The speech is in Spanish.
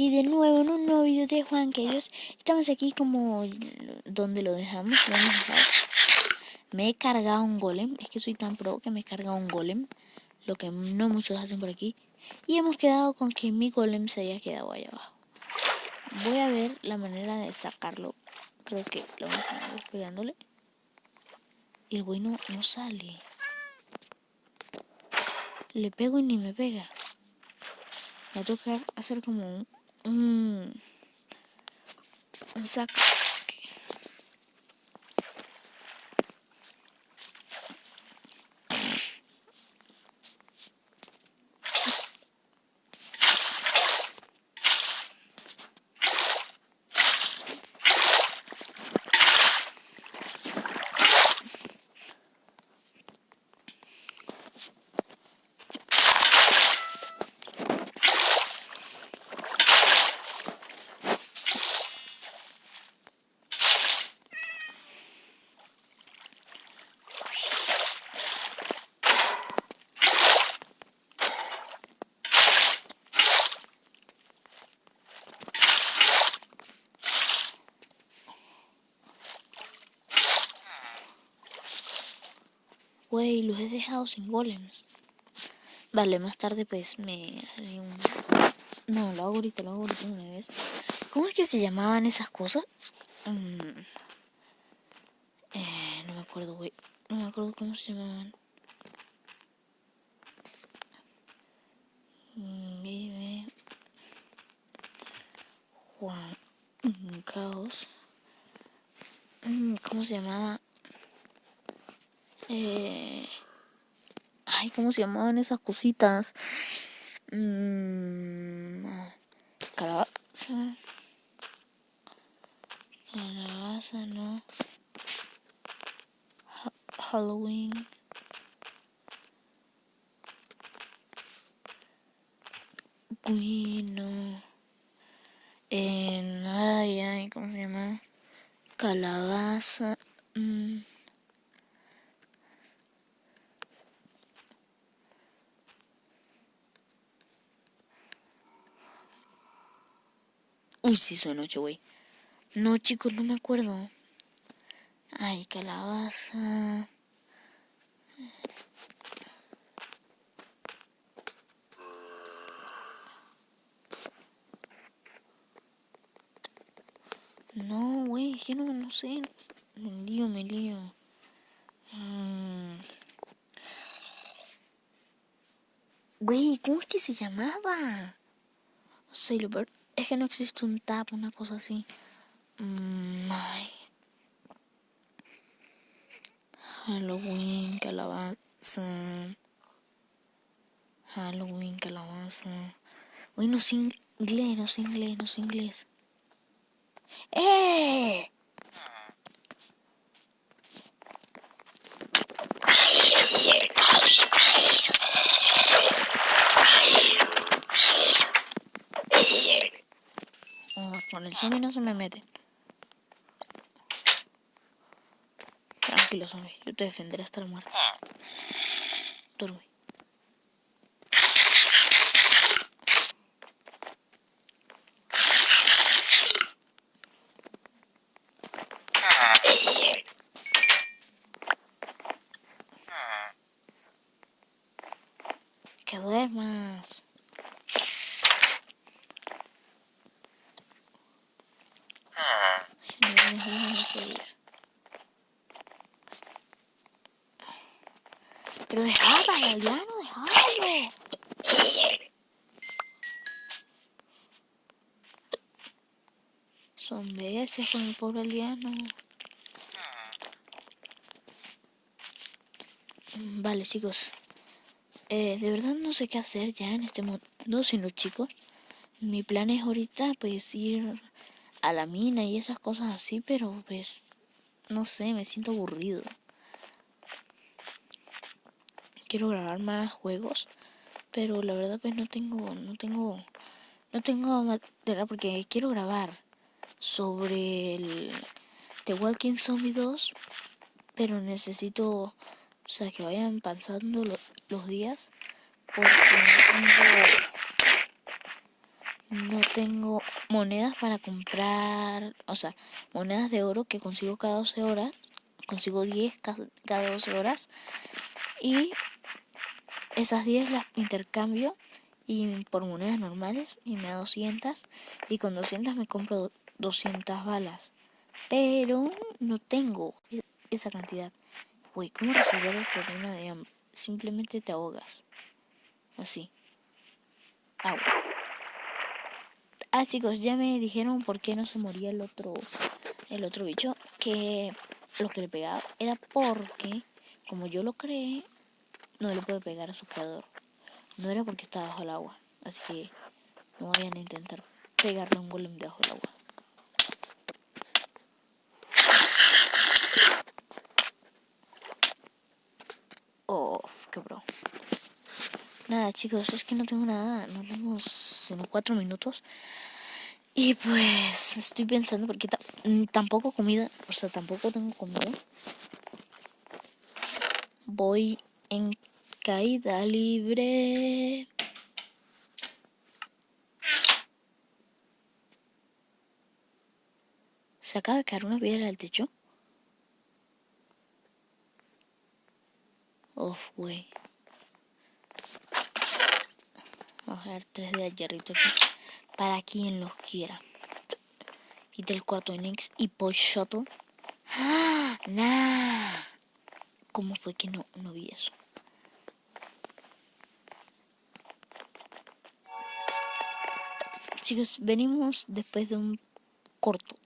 Y de nuevo en un nuevo video de Juan que ellos estamos aquí como donde lo dejamos, Me he cargado un golem, es que soy tan pro que me he cargado un golem, lo que no muchos hacen por aquí. Y hemos quedado con que mi golem se haya quedado allá abajo. Voy a ver la manera de sacarlo. Creo que lo voy a pegándole. Y el güey no, sale. Le pego y ni me pega. Me va a tocar hacer como un un, Güey, los he dejado sin golems. Vale, más tarde pues me haré un... No, lo hago ahorita, lo hago ahorita una vez. ¿Cómo es que se llamaban esas cosas? Mm. Eh, no me acuerdo, güey. No me acuerdo cómo se llamaban. Vive... Juan... Caos. Mm, ¿Cómo se llamaba? Eh, ay, ¿cómo se llamaban esas cositas? Mm, calabaza. Calabaza, no. Halloween. Bueno. En, ay, ay, ¿cómo se llama? Calabaza. Mm. Uy, sí, soy noche, güey. No, chicos, no me acuerdo. Ay, calabaza. No, güey, es que no, no sé. Me lío, me lío. Mm. Güey, ¿cómo es que se llamaba? Sailor es que no existe un tap, una cosa así. Mm, Halloween, calabaza. Halloween, calabaza. Uy, no sé inglés, no sé inglés, no sé inglés. ¡Eh! No se me mete. Tranquilo, zombie. Yo te defenderé hasta la muerte. Que duermas. Pero dejaba al aldeano, dejábalo. Son veces con el pobre aldeano. Vale, chicos. Eh, de verdad no sé qué hacer ya en este mundo sin los chicos. Mi plan es ahorita pues ir a la mina y esas cosas así, pero pues no sé, me siento aburrido. Quiero grabar más juegos, pero la verdad pues no tengo, no tengo, no tengo material porque quiero grabar sobre el The Walking Zombie 2, pero necesito, o sea, que vayan pasando los días, porque tengo, no tengo monedas para comprar, o sea, monedas de oro que consigo cada 12 horas, consigo 10 cada 12 horas y esas 10 las intercambio y por monedas normales y me da 200 y con 200 me compro 200 balas, pero no tengo esa cantidad. Uy, ¿cómo resolver el problema de hambre? Simplemente te ahogas. Así. Agua. Ah, chicos, ya me dijeron por qué no se moría el otro, el otro bicho. Que lo que le pegaba era porque, como yo lo creé, no le puede pegar a su creador. No era porque estaba bajo el agua. Así que no vayan a intentar pegarle un golem debajo del agua. Oh, qué bro. Nada, chicos, es que no tengo nada. Nos vemos en cuatro minutos. Y pues estoy pensando, porque mm, tampoco comida, o sea, tampoco tengo comida. Voy en caída libre. Se acaba de caer una piedra al techo. Uf, güey. Vamos a ver tres de hierrito. Para quien los quiera. Y del cuarto Nex y Pochoto. ¡Ah! ¡Nah! ¿Cómo fue que no, no vi eso? Chicos, venimos después de un corto